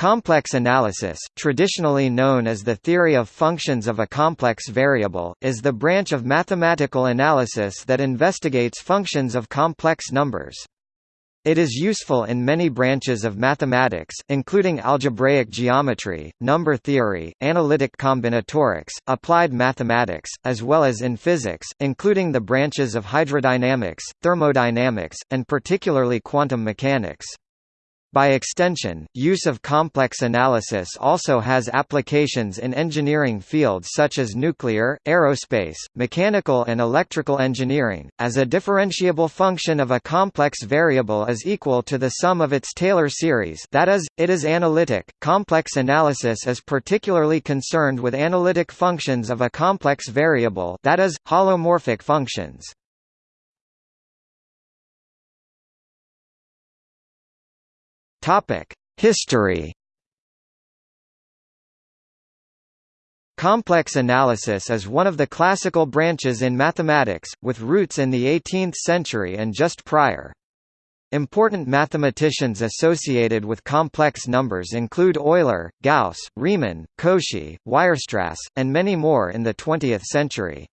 Complex analysis, traditionally known as the theory of functions of a complex variable, is the branch of mathematical analysis that investigates functions of complex numbers. It is useful in many branches of mathematics, including algebraic geometry, number theory, analytic combinatorics, applied mathematics, as well as in physics, including the branches of hydrodynamics, thermodynamics, and particularly quantum mechanics. By extension, use of complex analysis also has applications in engineering fields such as nuclear, aerospace, mechanical and electrical engineering, as a differentiable function of a complex variable is equal to the sum of its Taylor series that is, it is analytic. Complex analysis is particularly concerned with analytic functions of a complex variable that is, holomorphic functions. Topic: History. Complex analysis is one of the classical branches in mathematics, with roots in the 18th century and just prior. Important mathematicians associated with complex numbers include Euler, Gauss, Riemann, Cauchy, Weierstrass, and many more in the 20th century.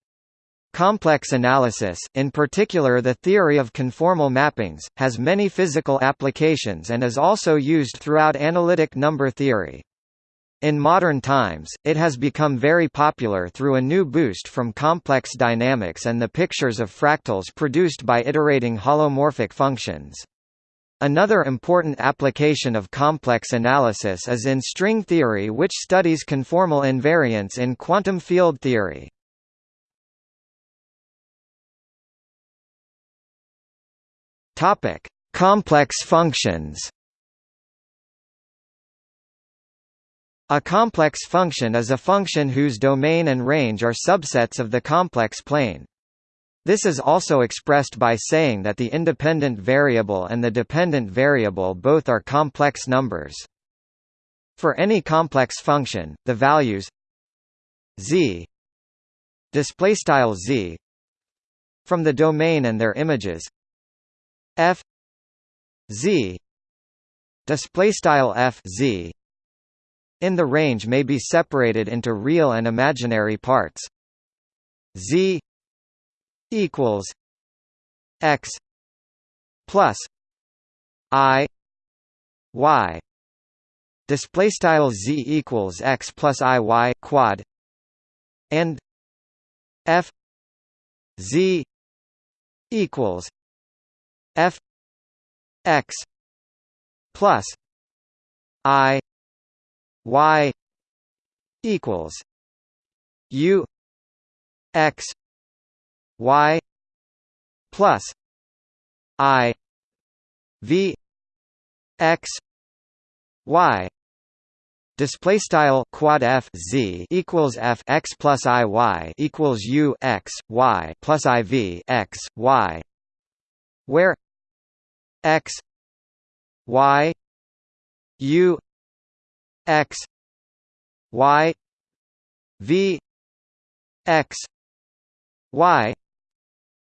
Complex analysis, in particular the theory of conformal mappings, has many physical applications and is also used throughout analytic number theory. In modern times, it has become very popular through a new boost from complex dynamics and the pictures of fractals produced by iterating holomorphic functions. Another important application of complex analysis is in string theory which studies conformal invariance in quantum field theory. Topic: Complex functions. A complex function is a function whose domain and range are subsets of the complex plane. This is also expressed by saying that the independent variable and the dependent variable both are complex numbers. For any complex function, the values z displaystyle z from the domain and their images f z. Display style f z. In the range may be separated into real and imaginary parts. Z equals x plus i y. Display style z equals x plus i y quad. And f z equals f x plus i y equals u x y plus i v x y. Display style quad f z equals f x plus i y equals u x y plus i v x y. Where x y u x y v x y.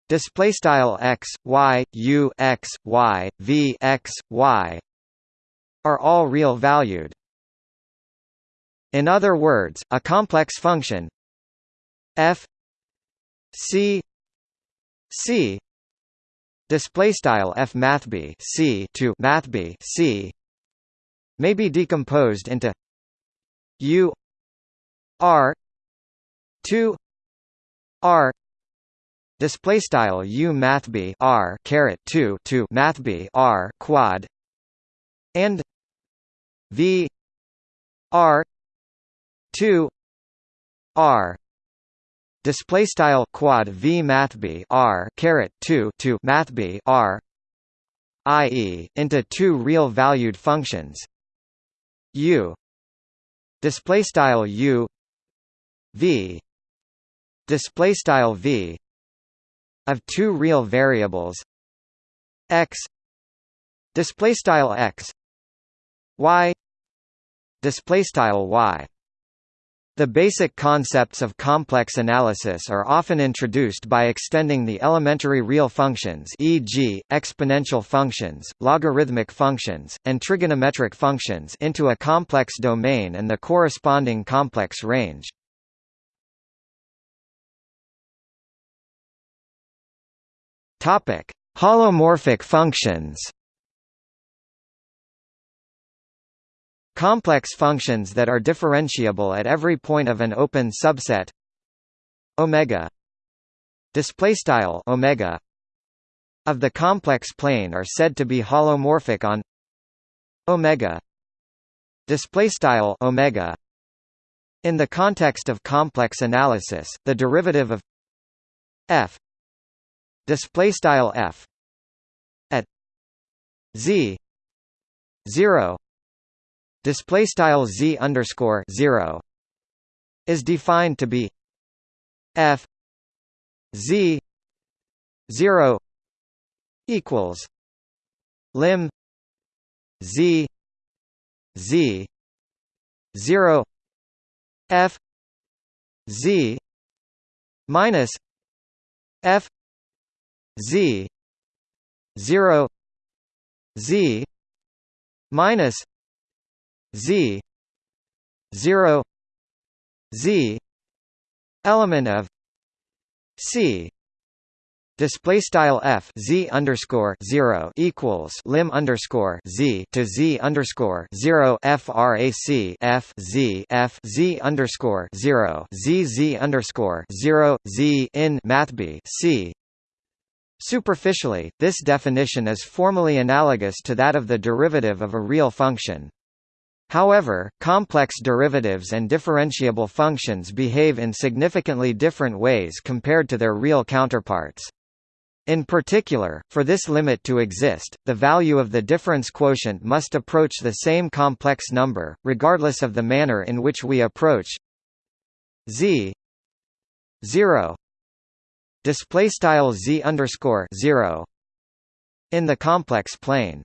Display style x y u x y v x y are all real valued. In other words a complex function f c c display style f mathb c to mathb c may be decomposed into u r 2 r. Display style u mathb r caret 2 to mathb r quad and v r 2 r display style quad v math b r caret 2 to math b r ie into two real valued functions. U. Display style u. V. Display style v. Of two real variables. X. Display style x. Y. Display style y The basic concepts of complex analysis are often introduced by extending the elementary real functions e.g., exponential functions, logarithmic functions, and trigonometric functions into a complex domain and the corresponding complex range. Holomorphic functions Complex functions that are differentiable at every point of an open subset. Omega. Display style omega of the complex plane are said to be holomorphic on omega. Display style omega in the context of complex analysis the derivative of f. Display style f at z 0 display style z underscore zero is defined to be f z zero equals lim z z zero f z minus f z zero z minus z 0 z element of c display style f z underscore zero equals lim underscore z to z underscore zero frac f z f z underscore zero z z underscore zero z in mathb c. Superficially, this definition is formally analogous to that of the derivative of a real function. However, complex derivatives and differentiable functions behave in significantly different ways compared to their real counterparts. In particular, for this limit to exist, the value of the difference quotient must approach the same complex number, regardless of the manner in which we approach z 0 display style z underscore 0 in the complex plane.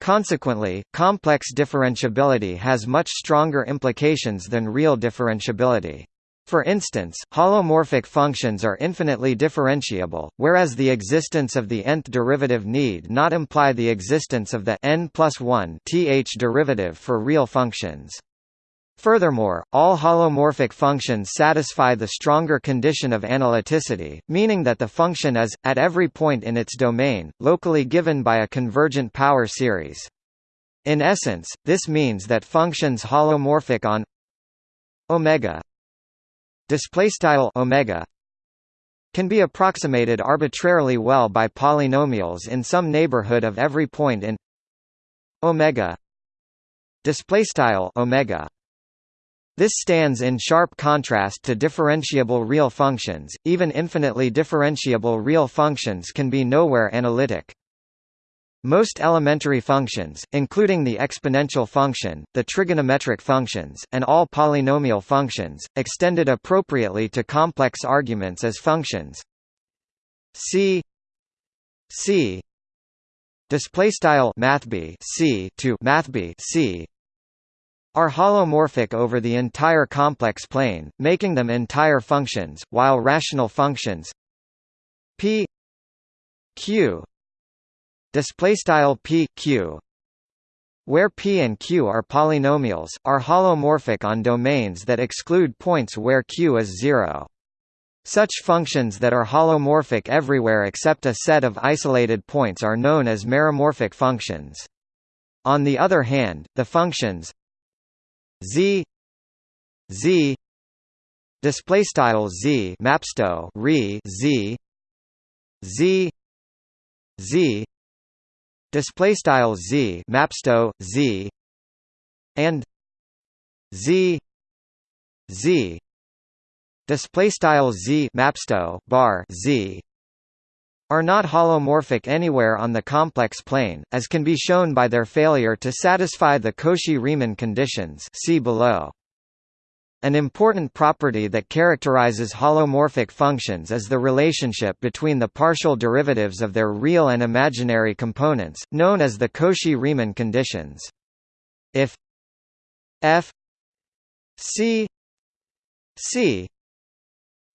Consequently, complex differentiability has much stronger implications than real differentiability. For instance, holomorphic functions are infinitely differentiable, whereas the existence of the nth derivative need not imply the existence of the n plus 1 th derivative for real functions. Furthermore, all holomorphic functions satisfy the stronger condition of analyticity, meaning that the function is, at every point in its domain, locally given by a convergent power series. In essence, this means that functions holomorphic on omega omega can be approximated arbitrarily well by polynomials in some neighborhood of every point in omega omega this stands in sharp contrast to differentiable real functions, even infinitely differentiable real functions can be nowhere analytic. Most elementary functions, including the exponential function, the trigonometric functions, and all polynomial functions, extended appropriately to complex arguments as functions c c c to mathb c are holomorphic over the entire complex plane, making them entire functions, while rational functions p q displaystyle p q where p and q are polynomials, are holomorphic on domains that exclude points where q is zero. Such functions that are holomorphic everywhere except a set of isolated points are known as meromorphic functions. On the other hand, the functions z z display style z mapsto re z z z display style z mapsto z and z z display style z mapsto bar z are not holomorphic anywhere on the complex plane, as can be shown by their failure to satisfy the Cauchy-Riemann conditions see below. An important property that characterizes holomorphic functions is the relationship between the partial derivatives of their real and imaginary components, known as the Cauchy-Riemann conditions. If f c c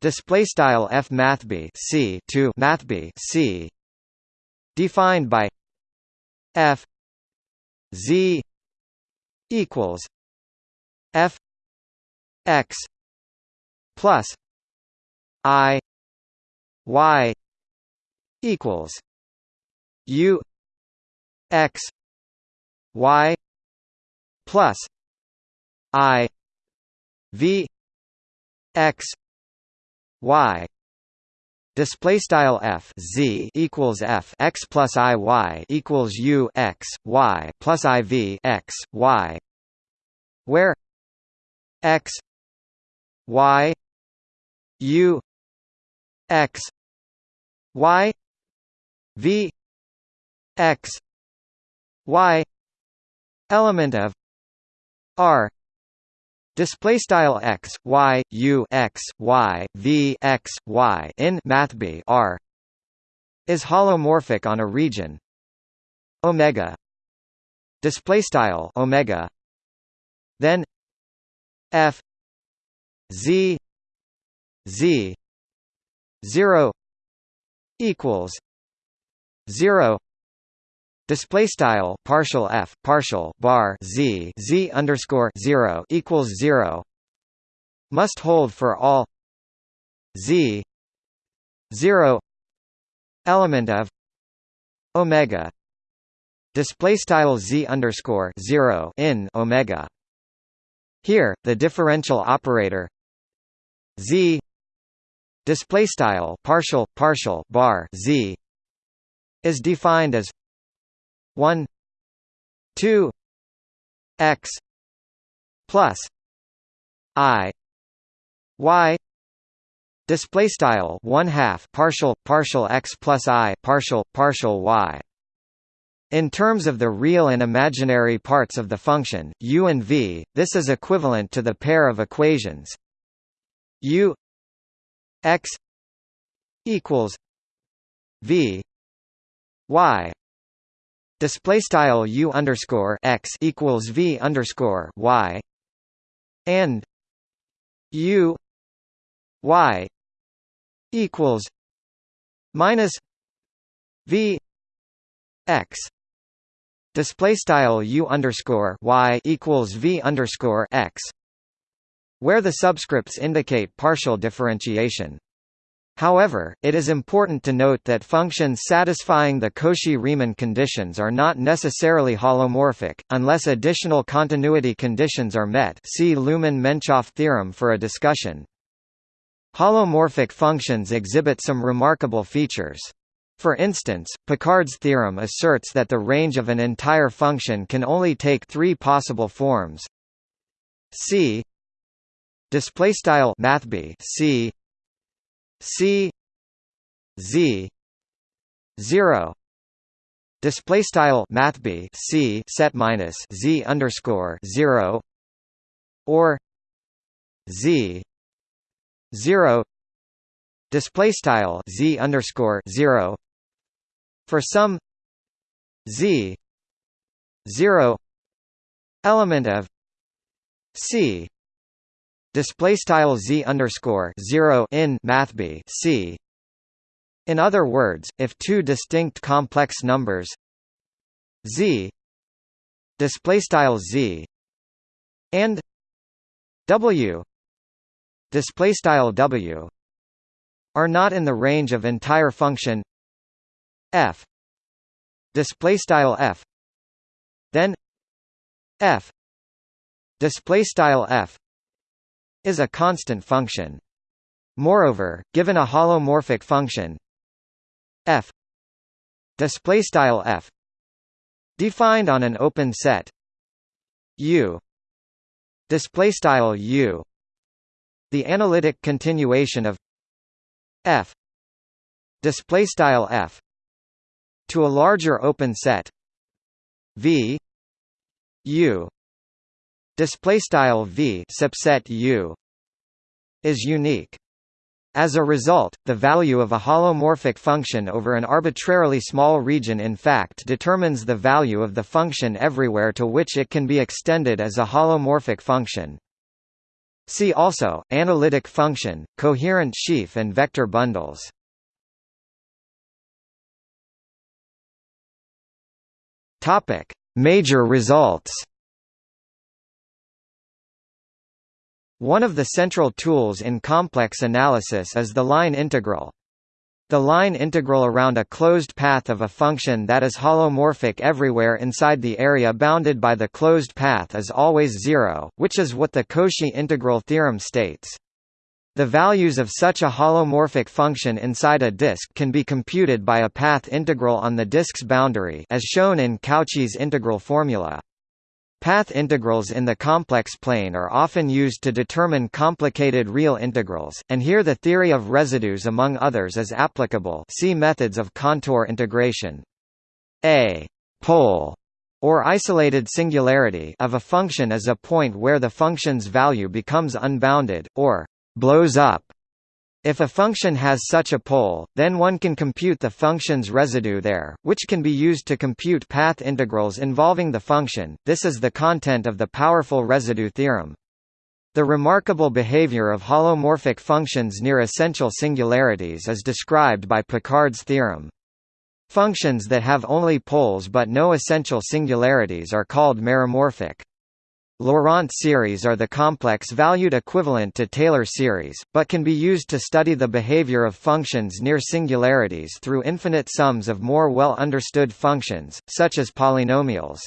display style f math b c to math b c. Defined by f z equals f x plus i y equals u x y plus i v x y display style f z equals f x plus i y equals u x y plus i v x y where x y u x y v x y element of r display style x y u x y v x y in math b r is holomorphic on a region. Omega. Display style omega. Then f z z 0 equals 0 display style partial f partial bar z z underscore 0 equals 0 must hold for all z 0 element of omega. Display style z underscore 0 in omega. Here the differential operator z display style partial partial bar z is defined as 1 2 x plus i y display style 1 half partial partial x plus i partial partial y. In terms of the real and imaginary parts of the function u and v this is equivalent to the pair of equations. u x equals v y display style u underscore x equals v underscore y and u y equals minus v x display style u underscore y equals v underscore x where the subscripts indicate partial differentiation. However, it is important to note that functions satisfying the Cauchy-Riemann conditions are not necessarily holomorphic, unless additional continuity conditions are met see Looman-Menchoff theorem for a discussion. Holomorphic functions exhibit some remarkable features. For instance, Picard's theorem asserts that the range of an entire function can only take three possible forms c display style mathb c c z 0 display style mathb c set minus z underscore 0 or z 0 display style z underscore 0 for some z 0 element of c display style z underscore zero in mathb c. In other words, if two distinct complex numbers z display style z and w display style w are not in the range of entire function f display style f then f display style f is a constant function. Moreover, given a holomorphic function f display style f defined on an open set u display style u the analytic continuation of f display style f to a larger open set v u display style v subset u is unique. As a result, the value of a holomorphic function over an arbitrarily small region in fact determines the value of the function everywhere to which it can be extended as a holomorphic function. See also, analytic function, coherent sheaf and vector bundles. Major results One of the central tools in complex analysis is the line integral. The line integral around a closed path of a function that is holomorphic everywhere inside the area bounded by the closed path is always zero, which is what the Cauchy integral theorem states. The values of such a holomorphic function inside a disk can be computed by a path integral on the disk's boundary as shown in Cauchy's integral formula. Path integrals in the complex plane are often used to determine complicated real integrals, and here the theory of residues among others is applicable see methods of contour integration. A pole or isolated singularity of a function is a point where the function's value becomes unbounded, or blows up if a function has such a pole, then one can compute the function's residue there, which can be used to compute path integrals involving the function. This is the content of the powerful residue theorem. The remarkable behavior of holomorphic functions near essential singularities is described by Picard's theorem. Functions that have only poles but no essential singularities are called meromorphic. Laurent series are the complex-valued equivalent to Taylor series, but can be used to study the behavior of functions near singularities through infinite sums of more well-understood functions, such as polynomials.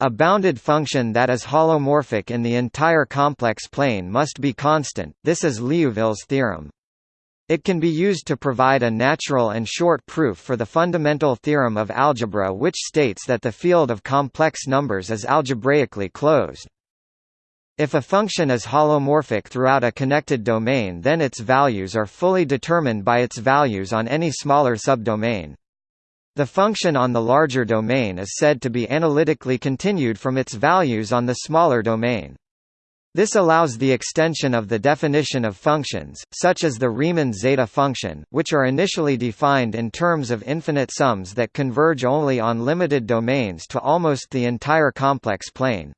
A bounded function that is holomorphic in the entire complex plane must be constant, this is Liouville's theorem. It can be used to provide a natural and short proof for the fundamental theorem of algebra which states that the field of complex numbers is algebraically closed. If a function is holomorphic throughout a connected domain then its values are fully determined by its values on any smaller subdomain. The function on the larger domain is said to be analytically continued from its values on the smaller domain. This allows the extension of the definition of functions, such as the Riemann zeta function, which are initially defined in terms of infinite sums that converge only on limited domains to almost the entire complex plane.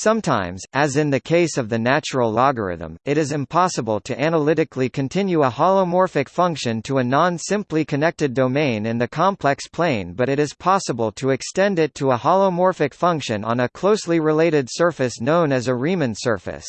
Sometimes, as in the case of the natural logarithm, it is impossible to analytically continue a holomorphic function to a non-simply connected domain in the complex plane but it is possible to extend it to a holomorphic function on a closely related surface known as a Riemann surface.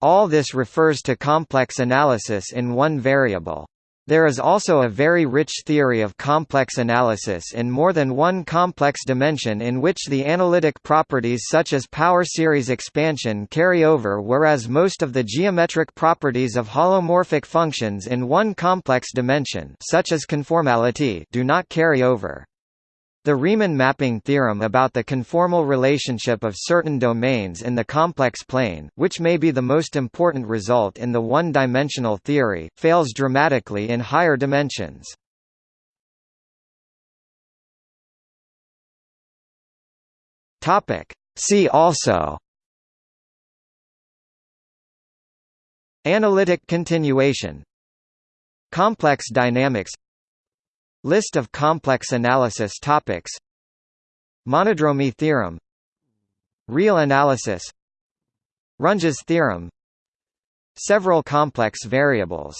All this refers to complex analysis in one variable. There is also a very rich theory of complex analysis in more than one complex dimension in which the analytic properties such as power series expansion carry over whereas most of the geometric properties of holomorphic functions in one complex dimension such as conformality do not carry over. The Riemann mapping theorem about the conformal relationship of certain domains in the complex plane, which may be the most important result in the one-dimensional theory, fails dramatically in higher dimensions. See also Analytic continuation Complex dynamics List of complex analysis topics. Monodromy theorem. Real analysis. Runge's theorem. Several complex variables